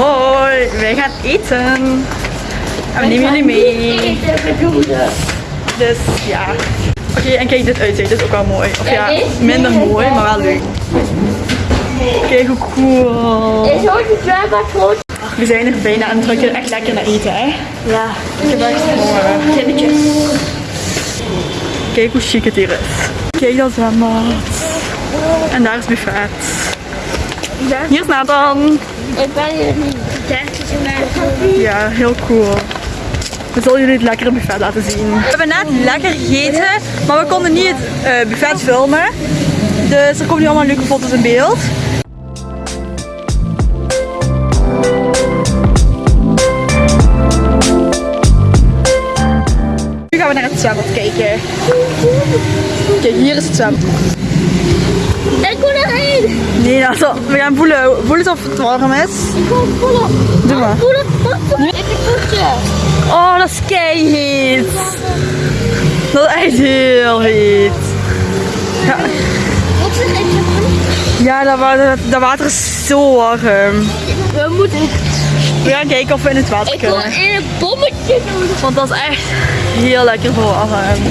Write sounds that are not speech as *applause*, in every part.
Hoi, wij gaan eten. En we nemen jullie mee. Dus ja. Oké, en kijk dit uitzicht. Dit is ook wel mooi. Of ja, minder mooi, maar wel leuk. Kijk hoe cool. Is ook zwembad groot? We zijn er bijna en we ruiken echt lekker naar eten, hè? Ja. Ik heb echt honger. Kinnetjes. Kijk hoe chic het hier is. Kijk dat zwembad. En daar is buffet. Hier is Nathan. Ik ben hier niet. Ja, heel cool. We zullen jullie het lekkere buffet laten zien. We hebben net lekker gegeten, maar we konden niet het eh, buffet filmen. Dus er komen nu allemaal leuke foto's in beeld. Nu gaan we naar het zwembad kijken. Kijk, hier is het zwembad. Wil. Nee, Nathan, we gaan voelen. Voel eens of het warm is. Ik wil voelen. Doe maar. Voelen. Oh, dat is keiheet. Dat is echt heel heet. Ja, Wat is het ja dat, wa- dat, water is zo warm. We moeten. We gaan kijken of we in het water Ik wil kunnen. een bommetje doen. Want dat is echt heel lekker voor warm.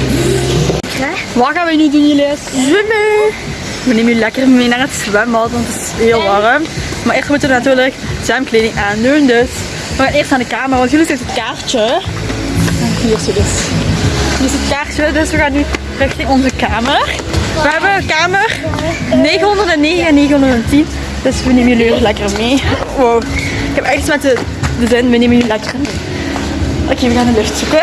Wat gaan we nu doen, jullie? Zwemmen. We nemen jullie lekker mee naar het zwembad, want het is heel warm. Maar eerst moeten we natuurlijk zwemkleding aandoen. Dus we gaan eerst naar de kamer, want jullie zitten het kaartje. Hier is het dus. Hier is het kaartje, dus we gaan nu richting onze kamer. We hebben kamer 909 en 910. Dus we nemen jullie lekker mee. Wow. Ik heb echt iets met de, de zin, we nemen jullie lekker mee. Oké, we gaan de lift zoeken.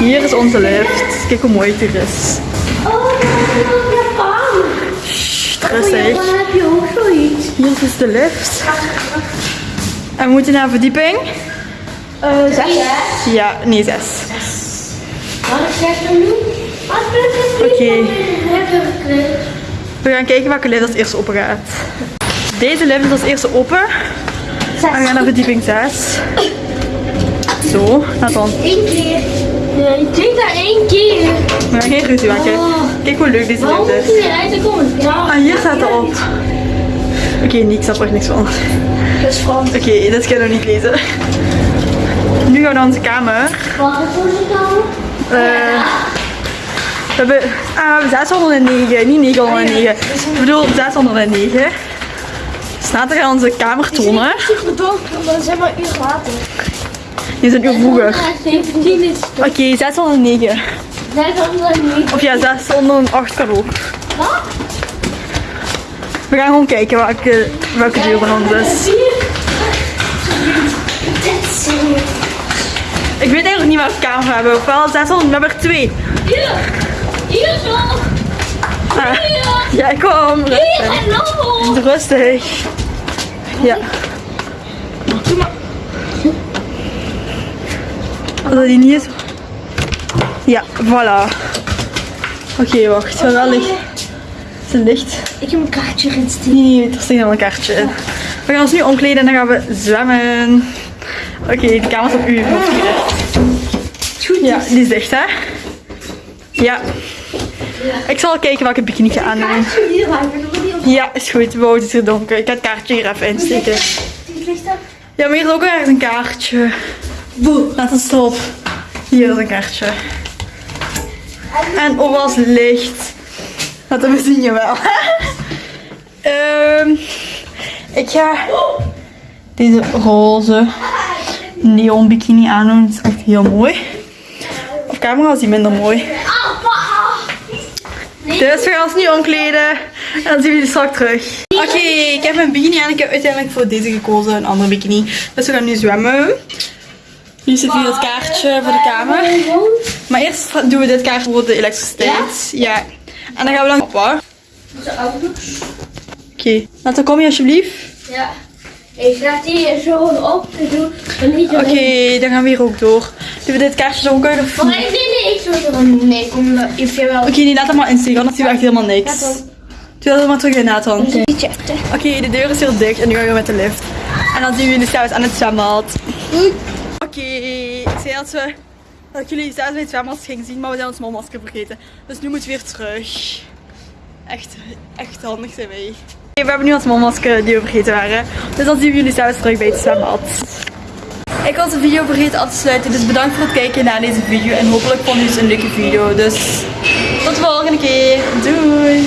Hier is onze lift. Kijk hoe mooi het hier is. Oh, rustig. Dan heb je ook zoiets. Hier is de lift. En we moeten naar verdieping. Eh, zes. Ja, nee, zes. Wat ik zeg dan nu? Is? Oké. We gaan kijken welke lift als eerste open gaat. Deze lift is als eerste open. En we gaan naar verdieping 6. Zo, Nathan. Eén keer. Nee, ik denk daar één keer. We gaan geen ruzie maken. Kijk hoe leuk deze moet is. Ah, hier staat het op. Oké, nee, ik snap er niks van. Oké, dat is Frans. dat kan ik nog niet lezen. Nu gaan we naar onze kamer. Wat is onze kamer? Eh, we hebben, ah, we hebben 609, niet 909. Ik bedoel 609. Staat er aan onze kamer tonen. Donker, maar zeg maar uur later. Die is een uur vroeger. 17 is het. Oké, 609. Net anders niet. Of ja, 608 kan ook. Wat? We gaan gewoon kijken welke, welke deur van ons is. Ik weet eigenlijk niet welke kamer we hebben. Ofwel 600, we hebben er twee. Hier. Hier zo. Ah, ja, kom. Rustig. Rustig. Ja. Als dat die niet is. Ja, voilà. Oké, wacht. Wel wel licht. Is het licht? Ik heb een kaartje erin steken. Nee, nee, er staat nog een kaartje in. We gaan ons nu omkleden en dan gaan we zwemmen. Oké, de kamer is op u gericht. Ja, die is dicht, hè? Ja. Ik zal kijken welke bikini ik ga aandoen. Ja, is goed. Wow, het is hier donker. Ik ga het kaartje hier even insteken. Ja, maar hier is ook ergens een kaartje. Boe, laat een stop. Hier is een kaartje. En overal is licht. Dat we zien je wel. *laughs* Ehm, ik ga deze roze neon bikini aandoen. Het is echt heel mooi. Op camera is die minder mooi. Dus we gaan ons nu omkleden. En dan zien we jullie straks terug. Oké, ik heb een bikini aan. Ik heb uiteindelijk voor deze gekozen. Een andere bikini. Dus we gaan nu zwemmen. Nu zit hier het kaartje voor de kamer. Maar eerst doen we dit kaartje voor de elektriciteit. Ja. En dan gaan we dan op. Onze ouders. Oké. Nou, dan kom je alsjeblieft. Ja. Ik ga die zo op te doen. Oké, dan gaan we hier ook door. Doen we dit kaartje zo ook uit? of Maar nee, nee, ik zo doen. Nee, kom vind wel. Oké, nee, laat hem maar insteken, anders zien we echt helemaal niks. Ja. Doe dat maar terug in, Nathan. Oké, de deur is heel dicht en nu gaan we met de lift. En dan zien we jullie straks aan het zwembad. Oké, ik zei dat, we, dat jullie zelfs bij het zwembad gingen zien, maar we zijn ons mondmasker vergeten. Dus nu moeten we weer terug. Echt, echt handig zijn wij. we hebben nu ons mondmasker die we vergeten waren. Dus dan zien we jullie zelfs terug bij het zwembad. Ik was de video vergeten af te sluiten. Dus bedankt voor het kijken naar deze video. En hopelijk vond je het een leuke video. Dus tot de volgende keer. Doei!